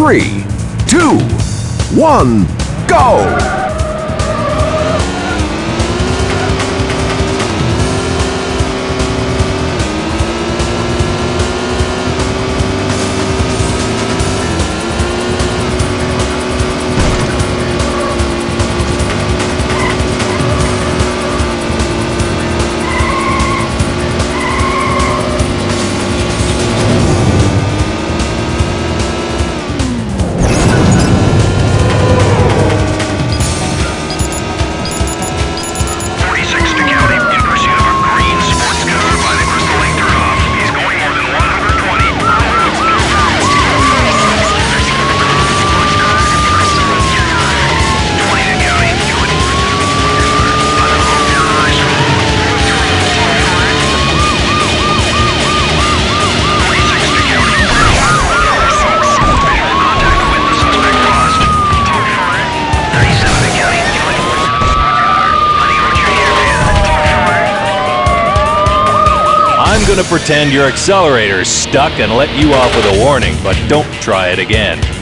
three, two, one, go! going to pretend your accelerator's stuck and let you off with a warning, but don't try it again.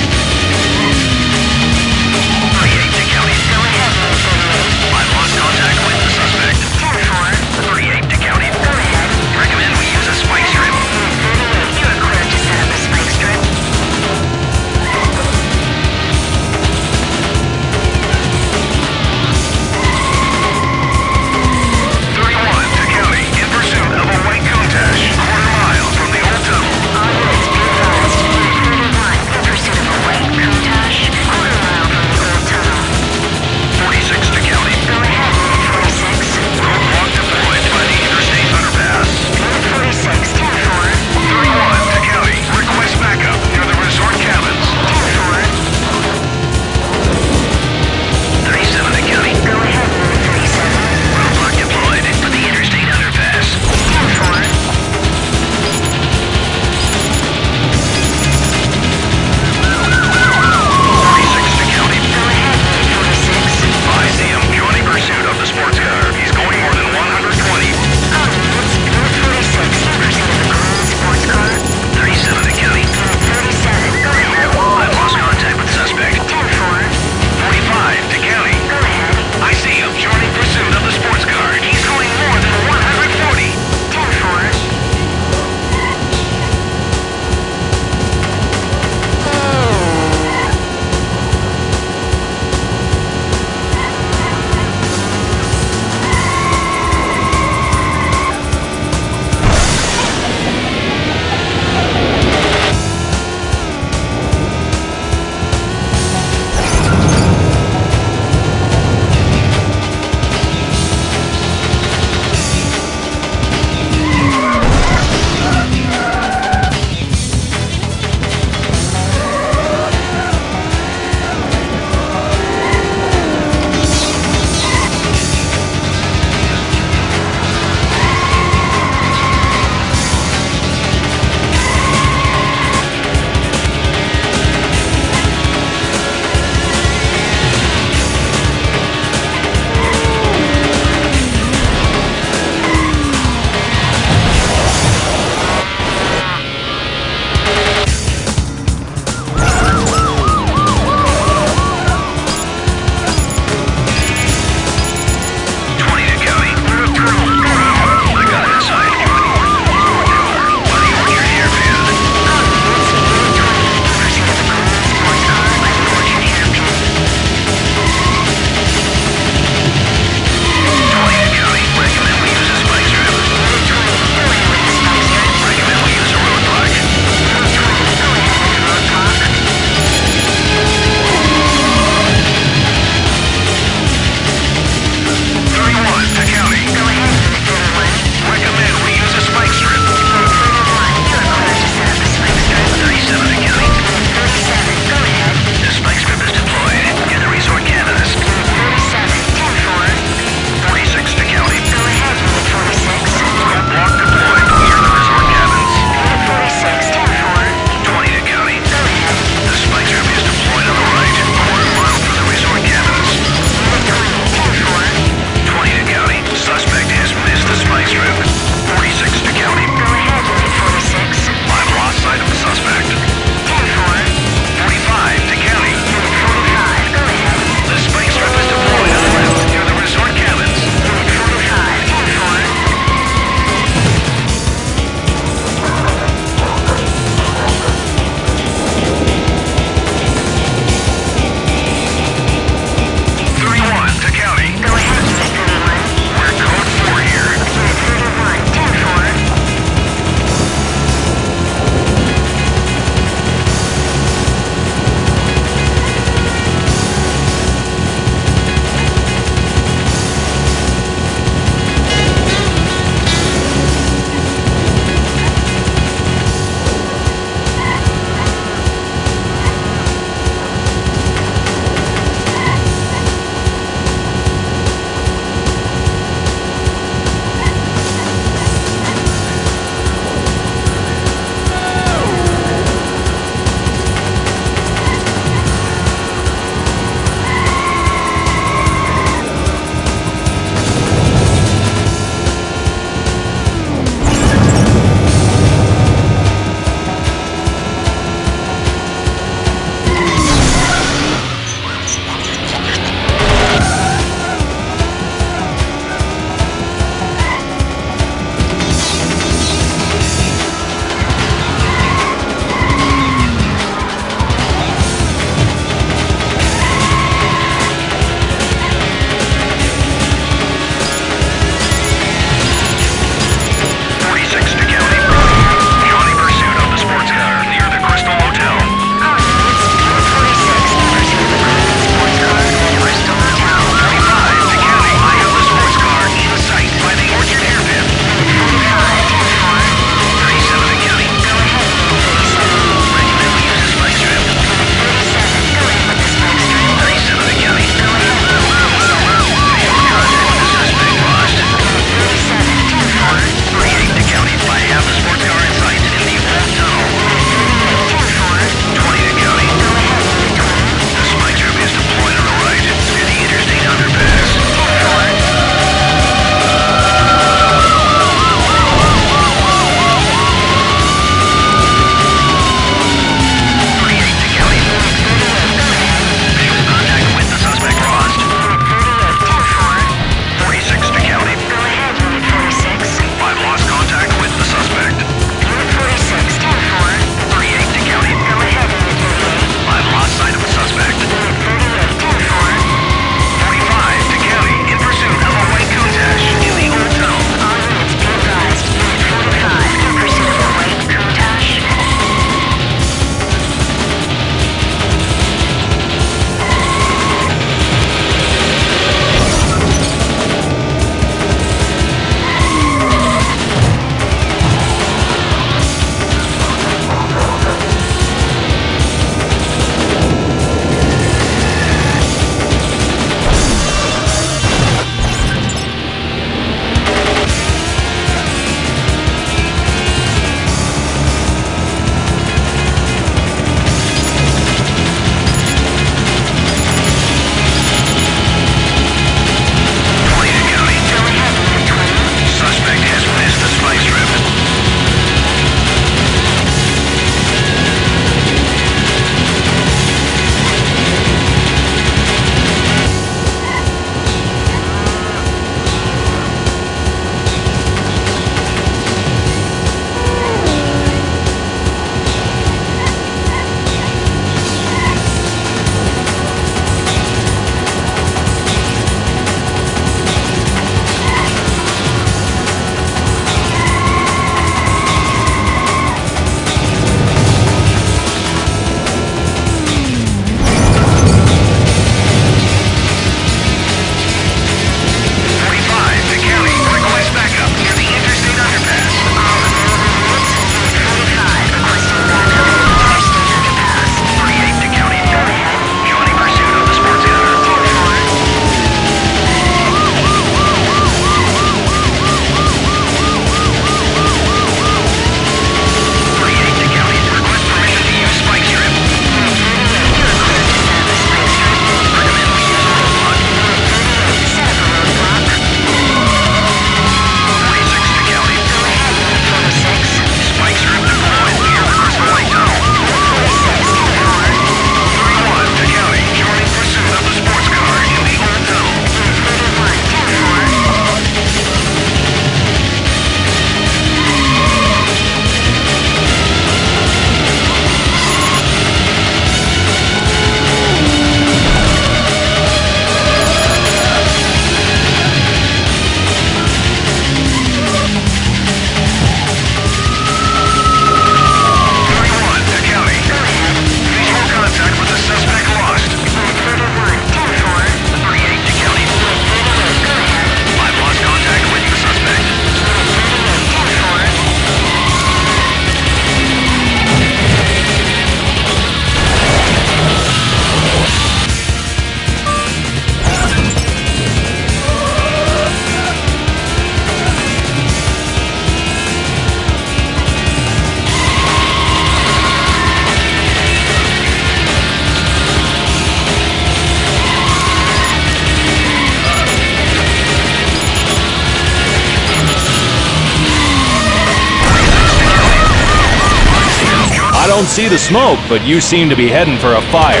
don't see the smoke, but you seem to be heading for a fire.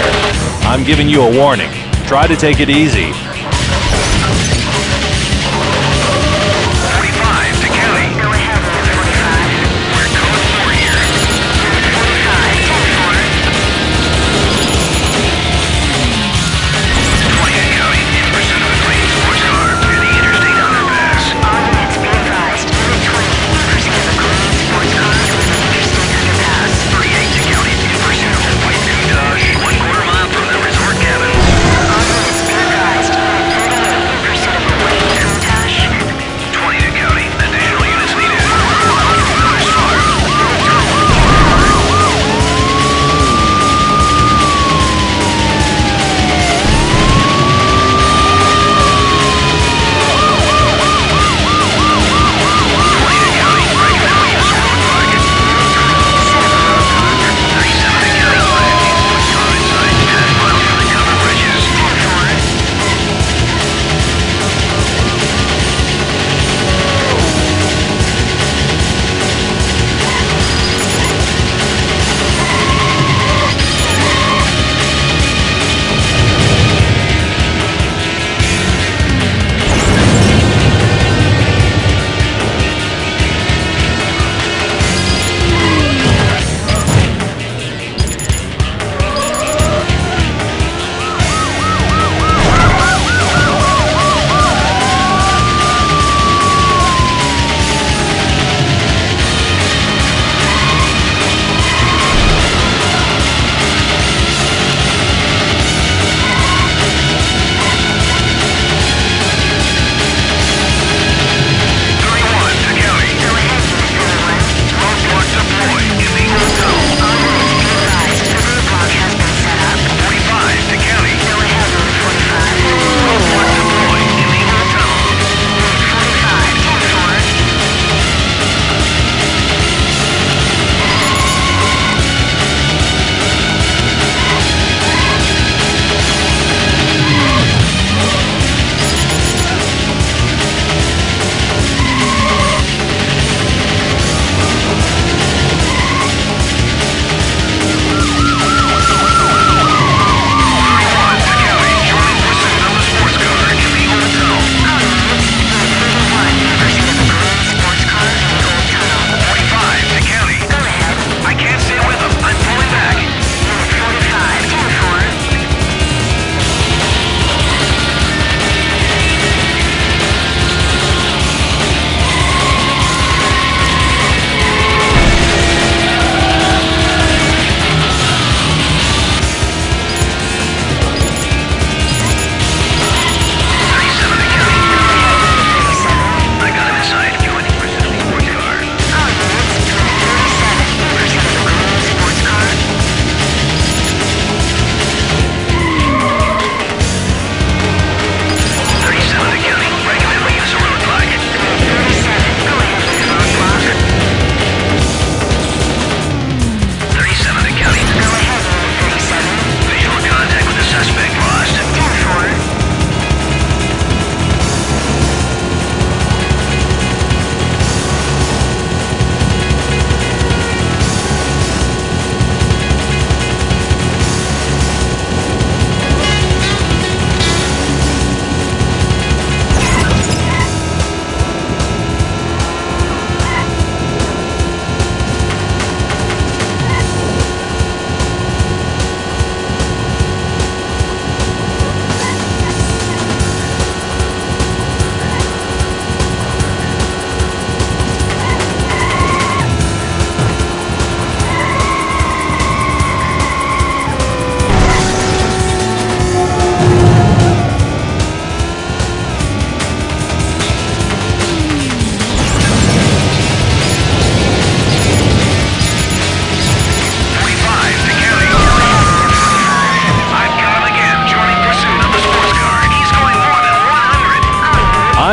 I'm giving you a warning. Try to take it easy.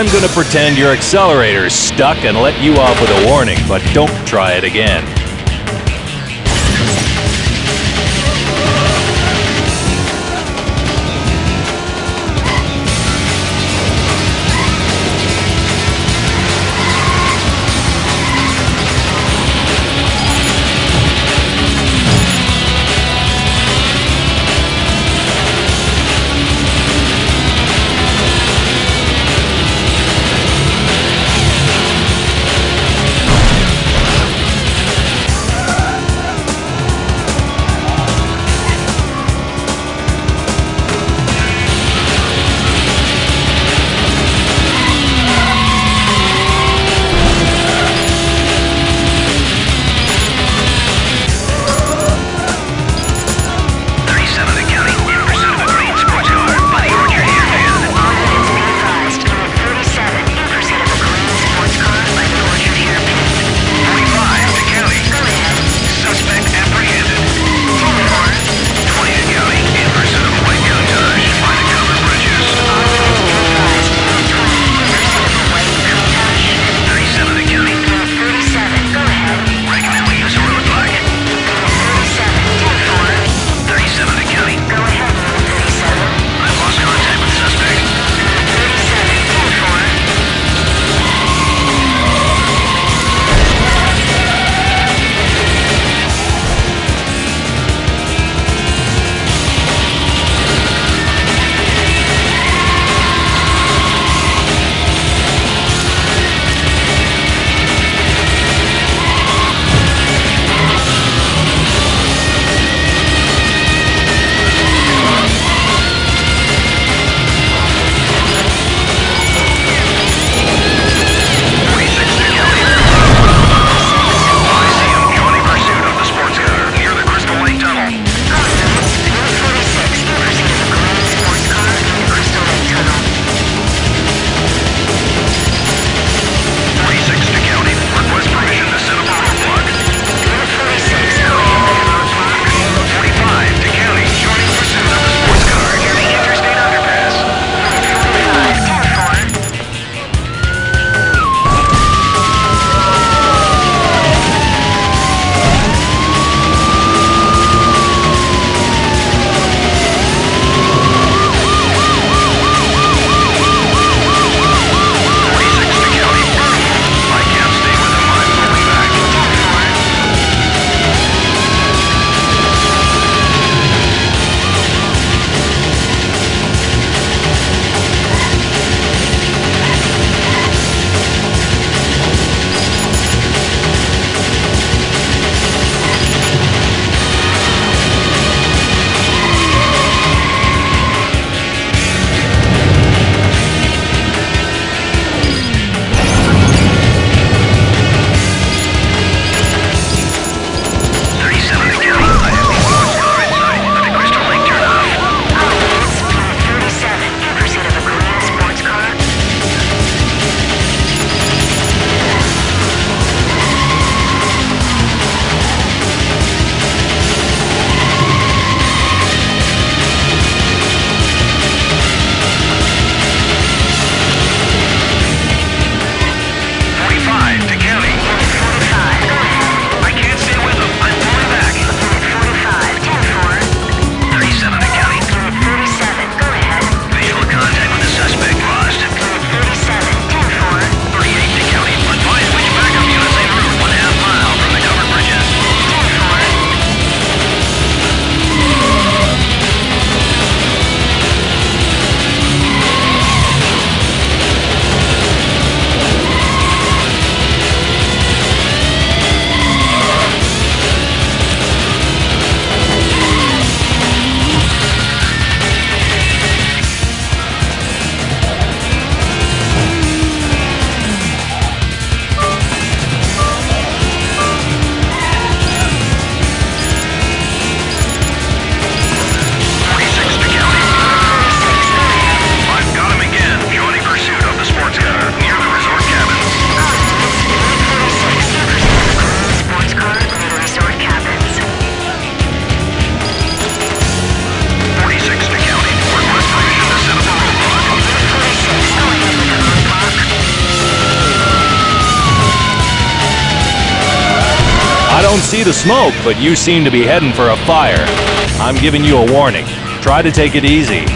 I'm going to pretend your accelerator's stuck and let you off with a warning, but don't try it again. Don't see the smoke, but you seem to be heading for a fire. I'm giving you a warning. Try to take it easy.